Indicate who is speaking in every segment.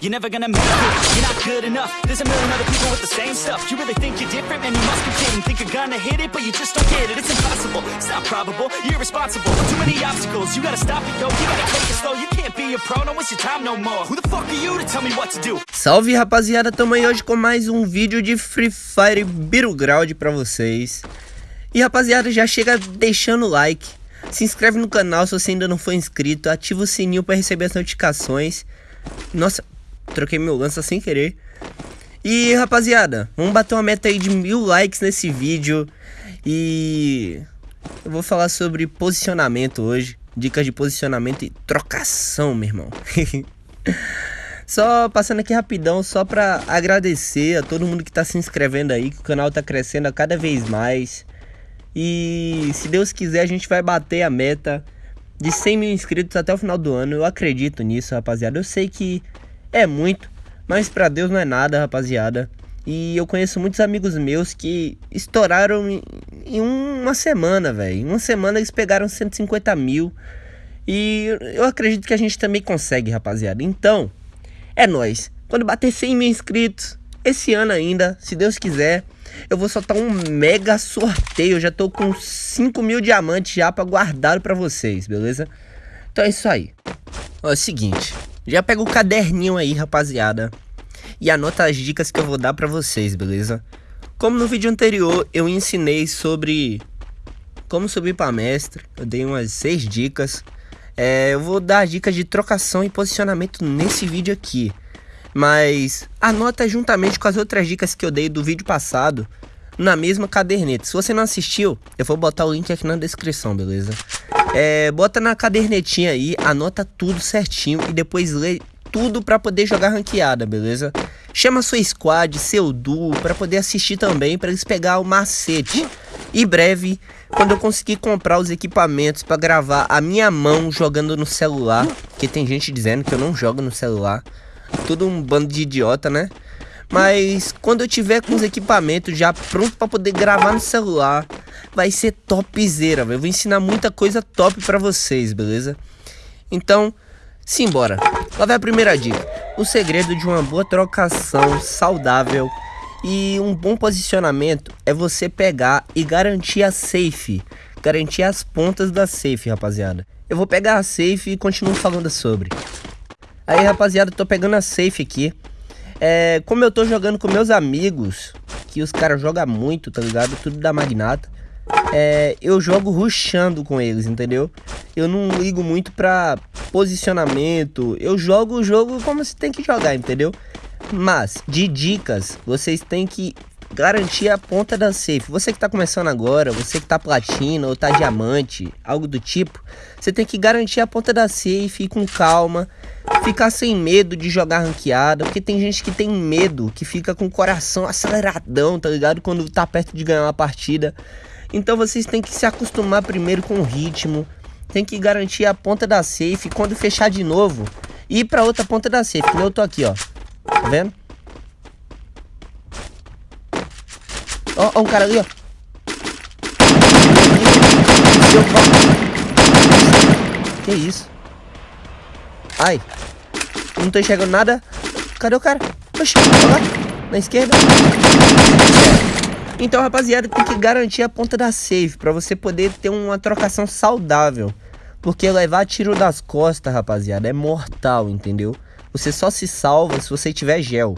Speaker 1: you're never gonna make it. You're not good enough. There's a million other people with the same stuff. You really think you're different, man? You must. Think you're gonna hit it, but you just don't get it. It's impossible. It's not probable. You're irresponsible. Too many obstacles. You gotta stop it, yo. You gotta take it slow. You can't be a pro. Your time no more. Who the fuck are you to tell me what to do?
Speaker 2: Salve rapaziada, tamo aí hoje com mais um vídeo de Free Fire Battleground pra vocês. E rapaziada, já chega deixando o like, se inscreve no canal se você ainda não for inscrito, ativa o sininho para receber as notificações. Nossa, troquei meu lança sem querer. E rapaziada, vamos bater uma meta aí de mil likes nesse vídeo. E eu vou falar sobre posicionamento hoje. Dicas de posicionamento e trocação, meu irmão. Só passando aqui rapidão, só pra agradecer a todo mundo que tá se inscrevendo aí, que o canal tá crescendo a cada vez mais. E se Deus quiser, a gente vai bater a meta de 100 mil inscritos até o final do ano. Eu acredito nisso, rapaziada. Eu sei que é muito, mas pra Deus não é nada, rapaziada. E eu conheço muitos amigos meus que estouraram em, em uma semana, velho. Em uma semana eles pegaram 150 mil. E eu acredito que a gente também consegue, rapaziada. Então, é nós. Quando bater 100 mil inscritos, esse ano ainda, se Deus quiser, eu vou soltar um mega sorteio. Eu já tô com 5 mil diamantes já pra guardar pra vocês, beleza? Então é isso aí. Ó, é o seguinte, já pega o caderninho aí, rapaziada e anota as dicas que eu vou dar para vocês, beleza? Como no vídeo anterior eu ensinei sobre como subir para mestre, eu dei umas seis dicas. É, eu vou dar dicas de trocação e posicionamento nesse vídeo aqui. Mas anota juntamente com as outras dicas que eu dei do vídeo passado na mesma caderneta. Se você não assistiu, eu vou botar o link aqui na descrição, beleza? É, bota na cadernetinha aí, anota tudo certinho e depois lê tudo para poder jogar ranqueada, beleza? Chama sua squad, seu duo, para poder assistir também, para eles pegar o macete. E breve, quando eu conseguir comprar os equipamentos para gravar a minha mão jogando no celular, que tem gente dizendo que eu não jogo no celular, tudo um bando de idiota, né? Mas quando eu tiver com os equipamentos já pronto para poder gravar no celular, vai ser topzera, eu vou ensinar muita coisa top para vocês, beleza? Então, simbora. Lá vai a primeira dica. O segredo de uma boa trocação saudável e um bom posicionamento é você pegar e garantir a safe. Garantir as pontas da safe, rapaziada. Eu vou pegar a safe e continuo falando sobre. Aí, rapaziada, tô pegando a safe aqui. É, como eu tô jogando com meus amigos, que os caras jogam muito, tá ligado? Tudo da Magnata. É, eu jogo rushando com eles, entendeu? Eu não ligo muito pra posicionamento. Eu jogo o jogo como se tem que jogar, entendeu? Mas, de dicas, vocês têm que garantir a ponta da safe. Você que tá começando agora, você que tá platina ou tá diamante, algo do tipo, você tem que garantir a ponta da safe, ir com calma, ficar sem medo de jogar ranqueada, porque tem gente que tem medo, que fica com o coração aceleradão, tá ligado? Quando tá perto de ganhar uma partida. Então vocês têm que se acostumar primeiro com o ritmo, tem que garantir a ponta da safe. Quando fechar de novo, ir pra outra ponta da safe. Eu tô aqui, ó. Tá vendo? Ó, ó um cara ali, ó. Que isso? Ai. Não tô enxergando nada. Cadê o cara? Oxi, lá. Na esquerda. Então, rapaziada, tem que garantir a ponta da safe para você poder ter uma trocação saudável. Porque levar tiro das costas, rapaziada, é mortal, entendeu? Você só se salva se você tiver gel.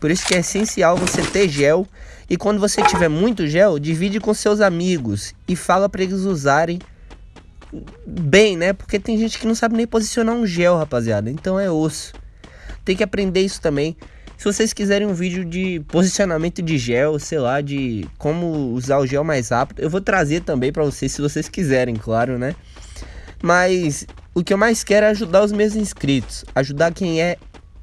Speaker 2: Por isso que é essencial você ter gel. E quando você tiver muito gel, divide com seus amigos e fala para eles usarem bem, né? Porque tem gente que não sabe nem posicionar um gel, rapaziada. Então é osso. Tem que aprender isso também. Se vocês quiserem um vídeo de posicionamento de gel, sei lá, de como usar o gel mais rápido, eu vou trazer também para vocês, se vocês quiserem, claro, né? Mas o que eu mais quero é ajudar os meus inscritos, ajudar quem é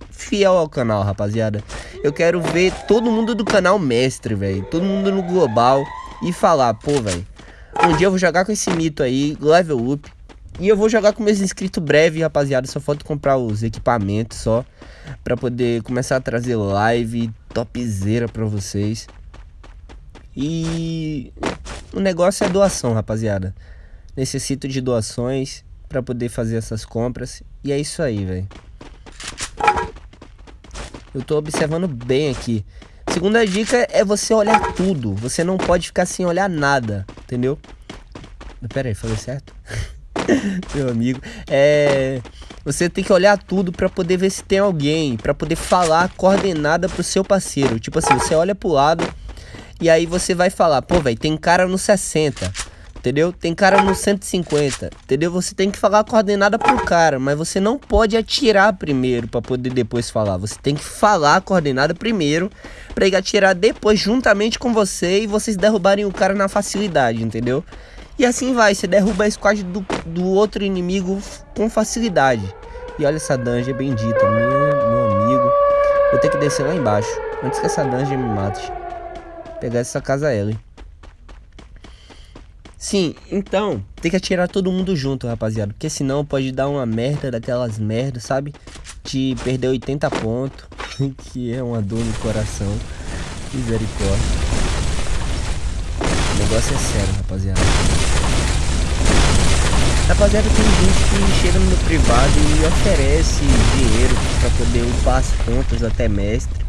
Speaker 2: fiel ao canal, rapaziada. Eu quero ver todo mundo do canal mestre, velho, todo mundo no global e falar, pô, velho, um dia eu vou jogar com esse mito aí, level up, e eu vou jogar com meus inscritos breve, rapaziada. Só falta comprar os equipamentos só. Pra poder começar a trazer live topzera pra vocês. E o negócio é doação, rapaziada. Necessito de doações pra poder fazer essas compras. E é isso aí, velho. Eu tô observando bem aqui. Segunda dica é você olhar tudo. Você não pode ficar sem olhar nada, entendeu? Pera aí, falei certo? Meu amigo. É... Você tem que olhar tudo para poder ver se tem alguém, para poder falar coordenada pro seu parceiro. Tipo assim, você olha pro lado e aí você vai falar, pô, velho, tem cara no 60 entendeu? Tem cara no 150, entendeu? Você tem que falar coordenada pro cara, mas você não pode atirar primeiro para poder depois falar. Você tem que falar coordenada primeiro para ele atirar depois juntamente com você e vocês derrubarem o cara na facilidade, entendeu? E assim vai, você derruba a squad do, do outro inimigo com facilidade. E olha essa dungeon bendita, meu, meu amigo. Vou ter que descer lá embaixo, antes que essa dungeon me mate. Pegar essa casa L. Sim, então, tem que atirar todo mundo junto, rapaziada. Porque senão pode dar uma merda daquelas merdas, sabe? De perder 80 pontos. que é uma dor no coração. Misericórdia. Negócio é sério, rapaziada. Rapaziada, tem gente que chega no privado e oferece dinheiro para poder upar as contas até mestre.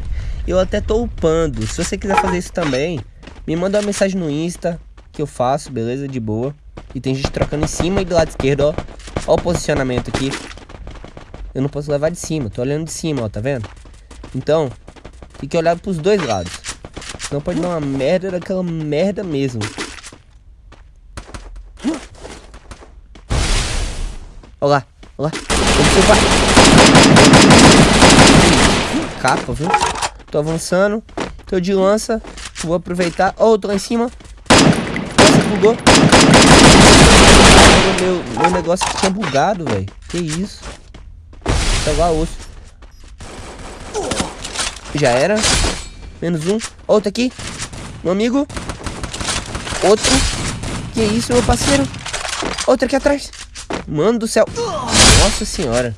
Speaker 2: Eu até tô upando. Se você quiser fazer isso também, me manda uma mensagem no Insta que eu faço, beleza? De boa. E tem gente trocando em cima e do lado esquerdo, ó. Ó o posicionamento aqui. Eu não posso levar de cima, tô olhando de cima, ó, tá vendo? Então, tem que olhar pros dois lados. Senão pode dar uma merda daquela merda mesmo. Olha lá, olha lá. Capa, viu? Tô avançando. Tô de lança. Vou aproveitar. Ó, oh, tô lá em cima bugou. Meu, meu negócio tinha bugado, velho. Que isso? Pegar osso. Já era. Menos um. Outro aqui. Meu amigo. Outro. Que isso, meu parceiro? Outro aqui atrás. Mano do céu. Nossa senhora.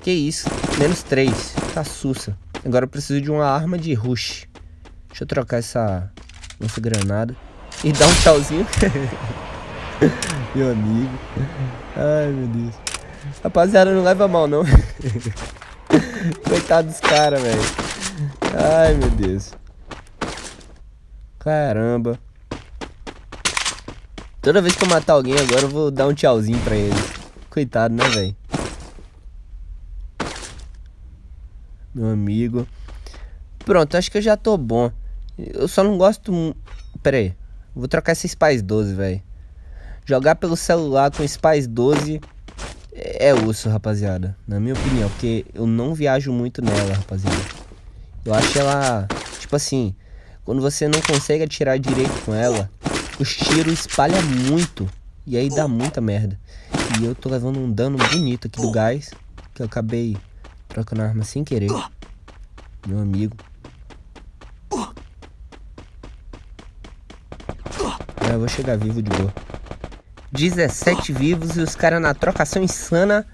Speaker 2: Que isso. Menos três. Tá sussa. Agora eu preciso de uma arma de rush. Deixa eu trocar essa nossa granada e dá um tchauzinho. meu amigo. Ai, meu Deus. Rapaziada, não leva mal, não. Coitado dos caras, velho. Ai, meu Deus. Caramba. Toda vez que eu matar alguém agora, eu vou dar um tchauzinho pra eles. Coitado, né, velho? Meu amigo. Pronto, acho que eu já tô bom. Eu só não gosto... Pera aí. Vou trocar esse Spice 12, velho. Jogar pelo celular com Spice 12 é osso, rapaziada. Na minha opinião, porque eu não viajo muito nela, rapaziada. Eu acho ela, tipo assim, quando você não consegue atirar direito com ela, os tiros espalham muito. E aí dá muita merda. E eu tô levando um dano bonito aqui do gás, que eu acabei trocando a arma sem querer. Meu amigo. eu vou chegar vivo de boa. 17 vivos e os caras na trocação insana.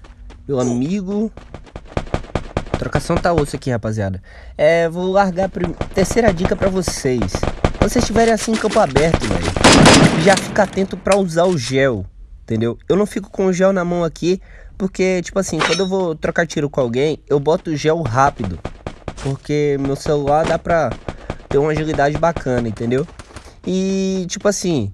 Speaker 2: Meu amigo. Trocação tá osso aqui, rapaziada. É, vou largar a terceira dica pra vocês. Quando vocês estiverem assim em campo aberto, velho, já fica atento pra usar o gel, entendeu? Eu não fico com o gel na mão aqui, porque, tipo assim, quando eu vou trocar tiro com alguém, eu boto o gel rápido. Porque meu celular dá pra ter uma agilidade bacana, entendeu? E tipo assim,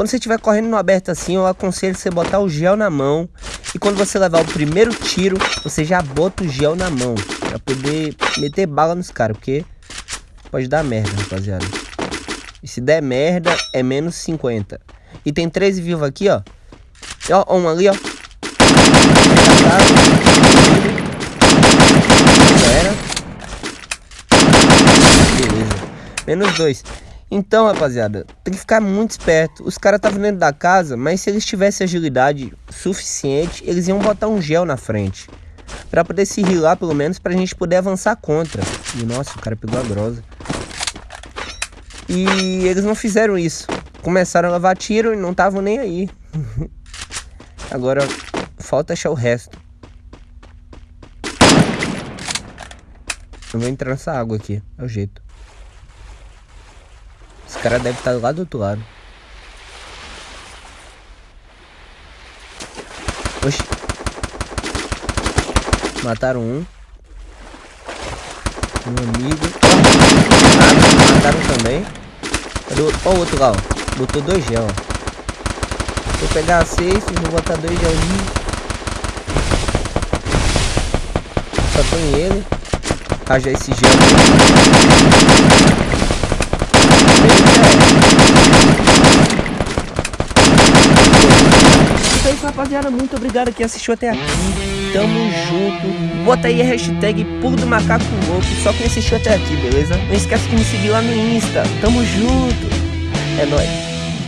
Speaker 2: quando você estiver correndo no aberto assim, eu aconselho você botar o gel na mão. E quando você levar o primeiro tiro, você já bota o gel na mão. Pra poder meter bala nos caras, porque pode dar merda, rapaziada. E se der merda, é menos 50. E tem 13 vivos aqui, ó. Ó, um ali, ó. Era. Beleza. Menos 2. Então, rapaziada, tem que ficar muito esperto. Os caras estavam dentro da casa, mas se eles tivessem agilidade suficiente, eles iam botar um gel na frente. Pra poder se rilar, pelo menos, pra gente poder avançar contra. E, nossa, o cara pegou a grosa. E eles não fizeram isso. Começaram a levar tiro e não estavam nem aí. Agora, falta achar o resto. Eu vou entrar nessa água aqui, é o jeito. Cara deve estar lá do outro lado. Oxi. Mataram um. Meu amigo. Mataram também. Cadê o... O outro lá, ó. Botou dois gel. Vou pegar a safe, vou botar dois gelzinhos. Só tem ele. Rajar esse gel. Então é isso, rapaziada. Muito obrigado que assistiu até aqui. Tamo junto. Bota aí a hashtag Pulo do Macaco Louco. Só quem assistiu até aqui, beleza? Não esquece de me seguir lá no Insta. Tamo junto. É nóis.